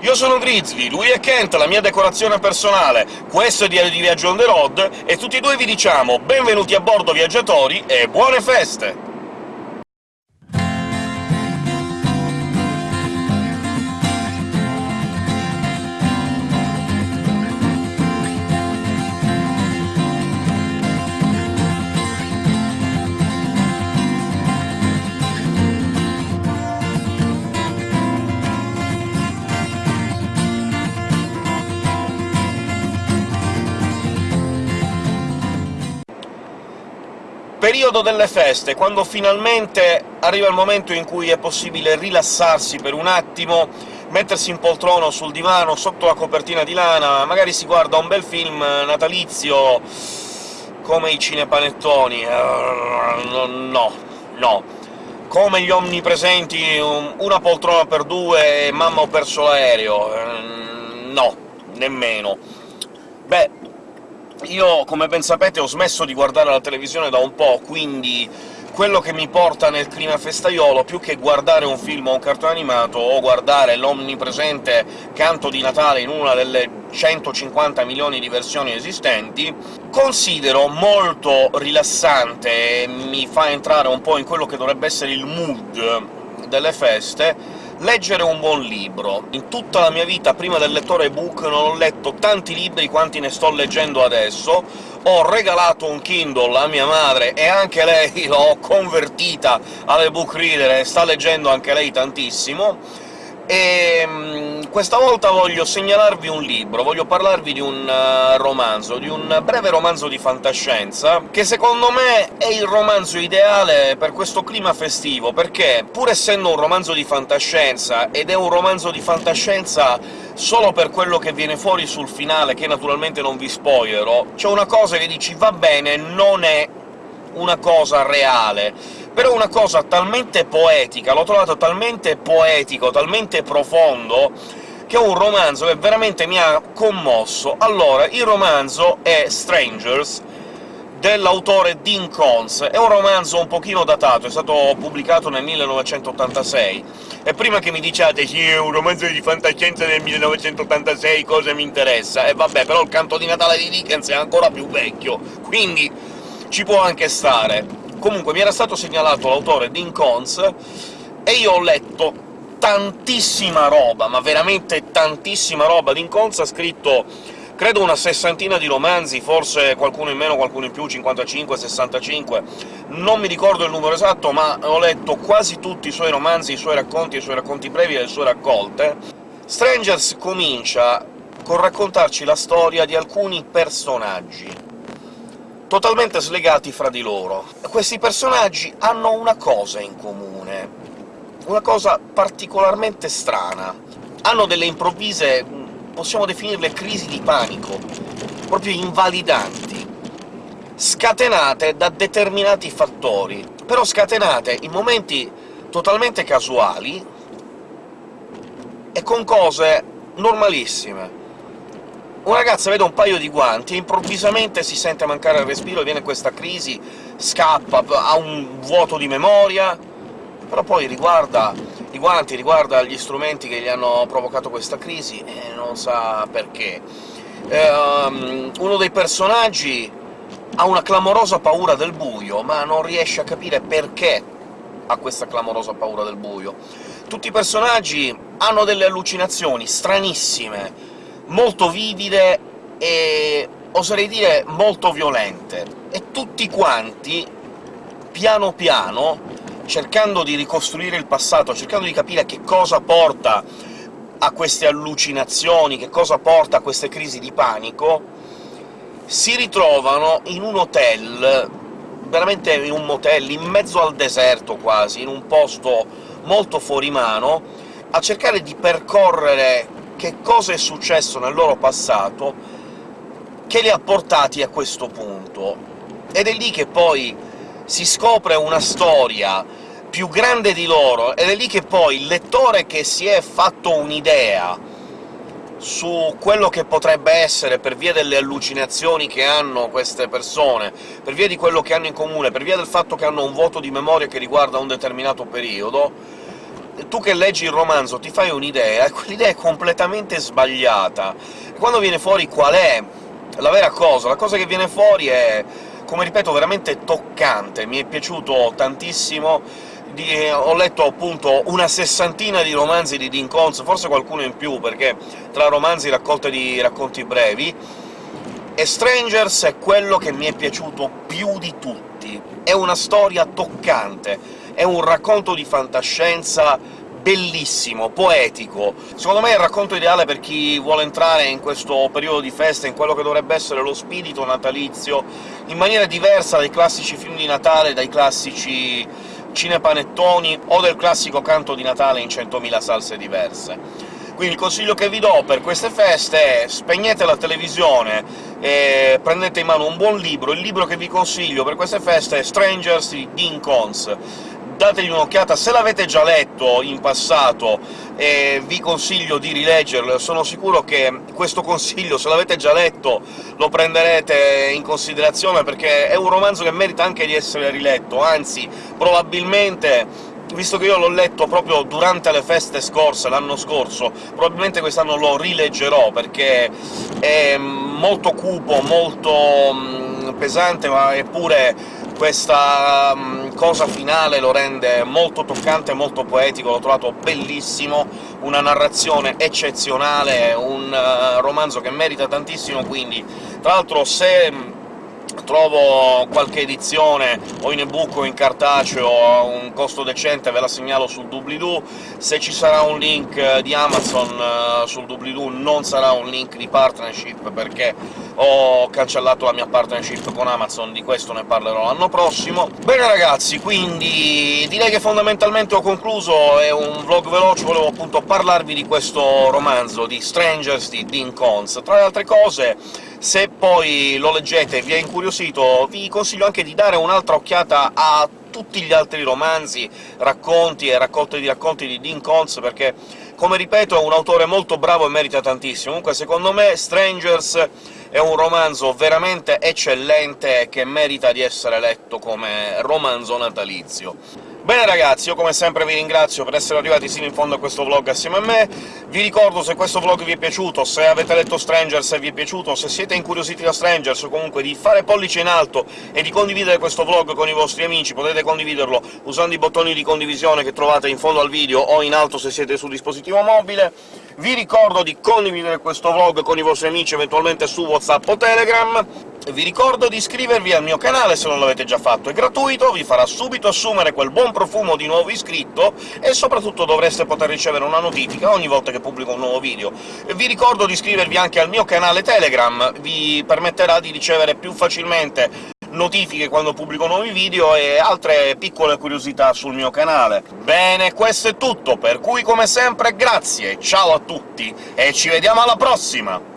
Io sono Grizzly, lui è Kent, la mia decorazione personale, questo è Diario di Viaggio on the road, e tutti e due vi diciamo benvenuti a bordo viaggiatori e buone feste! Periodo delle feste, quando finalmente arriva il momento in cui è possibile rilassarsi per un attimo, mettersi in poltrona o sul divano, sotto la copertina di lana, magari si guarda un bel film natalizio come i cinepanettoni... Uh, no, no. Come gli omnipresenti, una poltrona per due e mamma ho perso l'aereo... Uh, no, nemmeno. Beh, io, come ben sapete, ho smesso di guardare la televisione da un po', quindi quello che mi porta nel clima festaiolo, più che guardare un film o un cartone animato, o guardare l'omnipresente canto di Natale in una delle 150 milioni di versioni esistenti, considero molto rilassante e mi fa entrare un po' in quello che dovrebbe essere il mood delle feste, leggere un buon libro. In tutta la mia vita, prima del lettore ebook, non ho letto tanti libri quanti ne sto leggendo adesso, ho regalato un Kindle a mia madre, e anche lei l'ho convertita all'ebook reader e sta leggendo anche lei tantissimo, e ehm, questa volta voglio segnalarvi un libro, voglio parlarvi di un uh, romanzo, di un breve romanzo di fantascienza, che secondo me è il romanzo ideale per questo clima festivo, perché, pur essendo un romanzo di fantascienza, ed è un romanzo di fantascienza solo per quello che viene fuori sul finale, che naturalmente non vi spoilerò, c'è una cosa che dici «va bene, non è una cosa reale», però una cosa talmente poetica, l'ho trovato talmente poetico, talmente profondo, che è un romanzo che veramente mi ha commosso. Allora, il romanzo è Strangers, dell'autore Dean Kons. È un romanzo un pochino datato, è stato pubblicato nel 1986, e prima che mi diciate «Sì, è un romanzo di fantascienza del 1986, cosa mi interessa?» E vabbè, però il canto di Natale di Dickens è ancora più vecchio, quindi ci può anche stare. Comunque mi era stato segnalato l'autore Dean Cons, e io ho letto tantissima roba, ma veramente tantissima roba. Dean Cons ha scritto credo una sessantina di romanzi, forse qualcuno in meno, qualcuno in più, 55, 65... Non mi ricordo il numero esatto, ma ho letto quasi tutti i suoi romanzi, i suoi racconti, i suoi racconti brevi e le sue raccolte. Strangers comincia con raccontarci la storia di alcuni personaggi totalmente slegati fra di loro. Questi personaggi hanno una cosa in comune, una cosa particolarmente strana. Hanno delle improvvise, possiamo definirle crisi di panico, proprio invalidanti, scatenate da determinati fattori, però scatenate in momenti totalmente casuali e con cose normalissime una ragazza vede un paio di guanti e improvvisamente si sente mancare il respiro, viene questa crisi, scappa, ha un vuoto di memoria, però poi riguarda i guanti, riguarda gli strumenti che gli hanno provocato questa crisi e non sa perché. Eh, um, uno dei personaggi ha una clamorosa paura del buio, ma non riesce a capire perché ha questa clamorosa paura del buio. Tutti i personaggi hanno delle allucinazioni stranissime, molto vivide e oserei dire molto violente, e tutti quanti, piano piano, cercando di ricostruire il passato, cercando di capire che cosa porta a queste allucinazioni, che cosa porta a queste crisi di panico, si ritrovano in un hotel, veramente in un motel, in mezzo al deserto quasi, in un posto molto fuori mano, a cercare di percorrere che cosa è successo nel loro passato che li ha portati a questo punto. Ed è lì che poi si scopre una storia più grande di loro, ed è lì che poi il lettore che si è fatto un'idea su quello che potrebbe essere, per via delle allucinazioni che hanno queste persone, per via di quello che hanno in comune, per via del fatto che hanno un vuoto di memoria che riguarda un determinato periodo, tu che leggi il romanzo ti fai un'idea, e quell'idea è completamente sbagliata. Quando viene fuori qual è la vera cosa? La cosa che viene fuori è, come ripeto, veramente toccante, mi è piaciuto tantissimo, di, ho letto appunto una sessantina di romanzi di Dean Koontz, forse qualcuno in più, perché tra romanzi raccolte di racconti brevi, e Strangers è quello che mi è piaciuto più di tutti. È una storia toccante, è un racconto di fantascienza bellissimo, poetico. Secondo me è il racconto ideale per chi vuole entrare in questo periodo di festa, in quello che dovrebbe essere lo spirito natalizio, in maniera diversa dai classici film di Natale, dai classici cinepanettoni o del classico canto di Natale in centomila salse diverse. Quindi il consiglio che vi do per queste feste è spegnete la televisione e prendete in mano un buon libro. Il libro che vi consiglio per queste feste è Strangers di Dean Cons. Dategli un'occhiata, se l'avete già letto in passato e vi consiglio di rileggerlo, sono sicuro che questo consiglio, se l'avete già letto, lo prenderete in considerazione, perché è un romanzo che merita anche di essere riletto, anzi, probabilmente visto che io l'ho letto proprio durante le feste scorse, l'anno scorso, probabilmente quest'anno lo rileggerò, perché è molto cupo, molto mm, pesante, ma eppure questa um, cosa finale lo rende molto toccante, molto poetico, l'ho trovato bellissimo, una narrazione eccezionale, un uh, romanzo che merita tantissimo, quindi tra l'altro se trovo qualche edizione o in ebook o in cartaceo a un costo decente ve la segnalo sul doobly-doo. Se ci sarà un link di Amazon uh, sul doobly-doo non sarà un link di partnership, perché ho cancellato la mia partnership con Amazon, di questo ne parlerò l'anno prossimo. Bene ragazzi, quindi direi che fondamentalmente ho concluso, è un vlog veloce, volevo appunto parlarvi di questo romanzo di Strangers di Dean Cons. Tra le altre cose se poi lo leggete e vi è incuriosito, vi consiglio anche di dare un'altra occhiata a tutti gli altri romanzi, racconti e raccolte di racconti di Dean Koontz, perché, come ripeto, è un autore molto bravo e merita tantissimo. Comunque, secondo me, Strangers è un romanzo veramente eccellente che merita di essere letto come romanzo natalizio. Bene ragazzi, io come sempre vi ringrazio per essere arrivati sino in fondo a questo vlog assieme a me. Vi ricordo, se questo vlog vi è piaciuto, se avete letto Strangers e vi è piaciuto, se siete incuriositi da Strangers, o comunque di fare pollice in alto e di condividere questo vlog con i vostri amici, potete condividerlo usando i bottoni di condivisione che trovate in fondo al video o in alto se siete su dispositivo mobile. Vi ricordo di condividere questo vlog con i vostri amici, eventualmente su WhatsApp o Telegram. Vi ricordo di iscrivervi al mio canale se non l'avete già fatto, è gratuito, vi farà subito assumere quel buon profumo di nuovo iscritto, e soprattutto dovreste poter ricevere una notifica ogni volta che pubblico un nuovo video. Vi ricordo di iscrivervi anche al mio canale Telegram, vi permetterà di ricevere più facilmente notifiche quando pubblico nuovi video e altre piccole curiosità sul mio canale. Bene, questo è tutto, per cui come sempre grazie, ciao a tutti, e ci vediamo alla prossima!